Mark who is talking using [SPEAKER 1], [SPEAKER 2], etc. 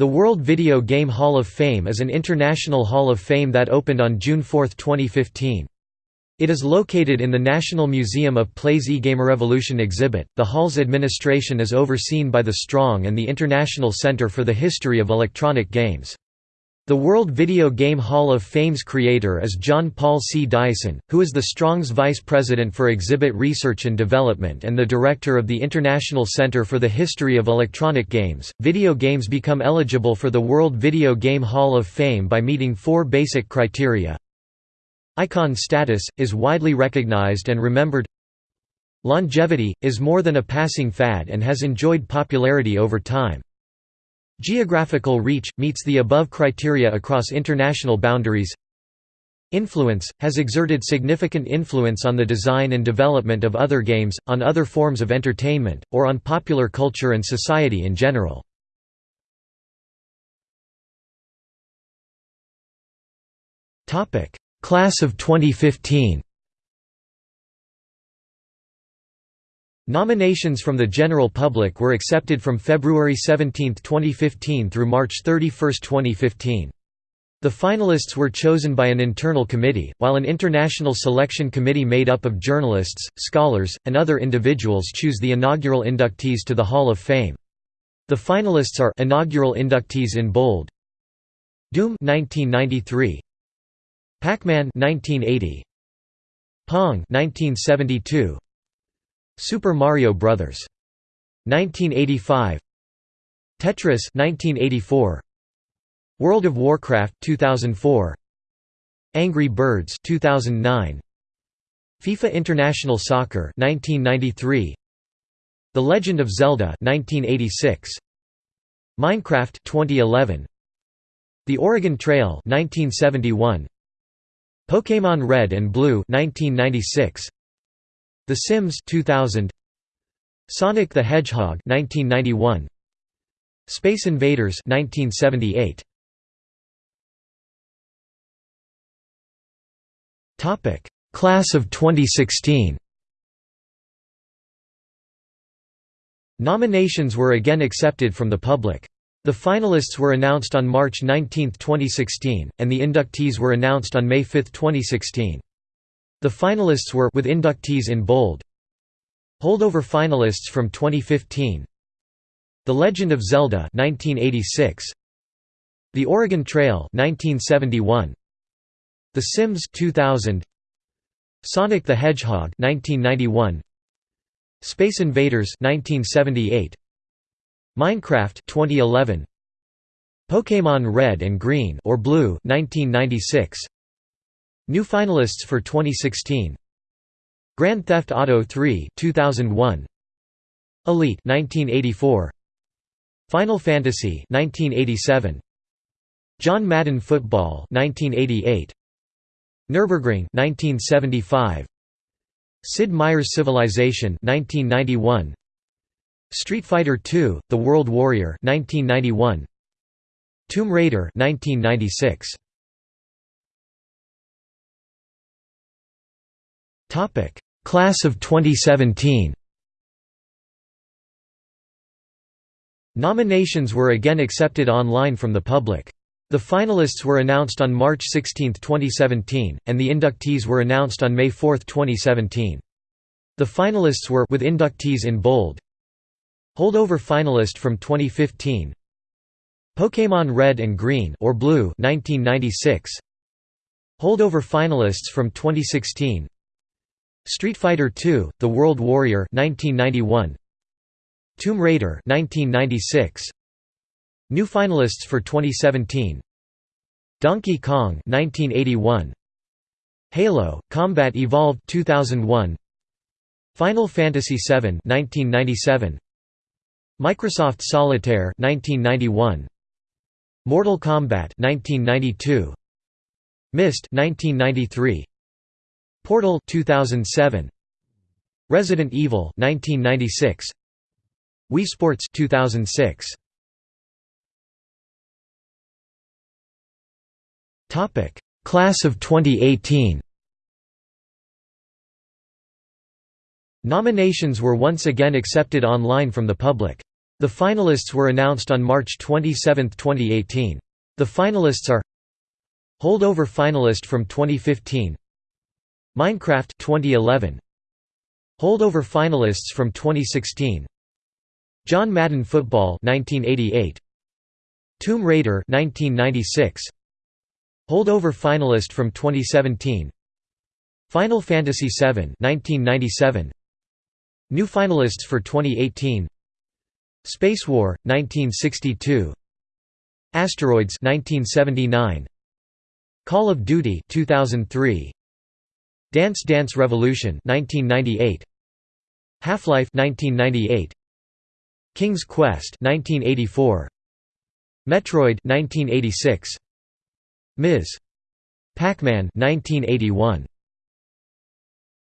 [SPEAKER 1] The World Video Game Hall of Fame is an international hall of fame that opened on June 4, 2015. It is located in the National Museum of Play's eGameRevolution exhibit. The hall's administration is overseen by the Strong and the International Center for the History of Electronic Games. The World Video Game Hall of Fame's creator is Jon-Paul C. Dyson, who is the Strong's vice president for exhibit research and development and the director of the International Center for the History of Electronic Games. Video games become eligible for the World Video Game Hall of Fame by meeting four basic criteria. Icon status is widely recognized and remembered. Longevity is more than a passing fad and has enjoyed popularity over time. Geographical reach – meets the above criteria across international boundaries Influence – has exerted significant influence on the design and development of other games, on other forms of entertainment, or on popular culture and society in general. Class of 2015 Nominations from the general public were accepted from February 17, 2015 through March 31, 2015. The finalists were chosen by an internal committee, while an international selection committee made up of journalists, scholars, and other individuals choose the inaugural inductees to the Hall of Fame. The finalists are inaugural inductees in bold. Doom 1993, Pac-Man 1980, Pong 1972, Super Mario Bros. 1985 Tetris 1984 World of Warcraft 2004 Angry Birds 2009 FIFA International Soccer 1993 The Legend of Zelda 1986 Minecraft 2011 The Oregon Trail 1971 Pokémon Red and Blue 1996 the Sims 2000 Sonic the Hedgehog 1991 Space Invaders 1978 Topic Class of 2016 Nominations were again accepted from the public. The finalists were announced on March 19, 2016, and the inductees were announced on May 5, 2016. The finalists were with inductees in bold. Holdover finalists from 2015. The Legend of Zelda 1986. The Oregon Trail 1971. The Sims 2000. Sonic the Hedgehog 1991. Space Invaders 1978. Minecraft 2011. Pokémon Red and Green or Blue 1996. New finalists for 2016 Grand Theft Auto 3 2001 Elite 1984 Final Fantasy 1987 John Madden Football 1988 Nürburgring 1975 Sid Meier's Civilization 1991 Street Fighter II: The World Warrior 1991 Tomb Raider 1996
[SPEAKER 2] Topic: Class of 2017.
[SPEAKER 1] Nominations were again accepted online from the public. The finalists were announced on March 16, 2017, and the inductees were announced on May 4, 2017. The finalists were with inductees in bold. Holdover finalist from 2015. Pokémon Red and Green or Blue 1996. Holdover finalists from 2016. Street Fighter II: The World Warrior 1991 Tomb Raider 1996 New finalists for 2017 Donkey Kong 1981 Halo: Combat Evolved 2001 Final Fantasy VII 1997 Microsoft Solitaire 1991 Mortal Kombat 1992 Myst 1993 Portal 2007 Resident Evil 1996 Wii Sports 2006
[SPEAKER 2] Topic. Class of 2018
[SPEAKER 1] Nominations were once again accepted online from the public. The finalists were announced on March 27, 2018. The finalists are Holdover finalist from 2015 Minecraft 2011 Holdover finalists from 2016 John Madden Football 1988 Tomb Raider 1996 Holdover finalist from 2017 Final Fantasy VII 1997 New finalists for 2018 Spacewar 1962 Asteroids 1979 Call of Duty 2003 Dance Dance Revolution 1998 Half-Life 1998 King's Quest 1984 Metroid 1986 Ms. Pac-Man 1981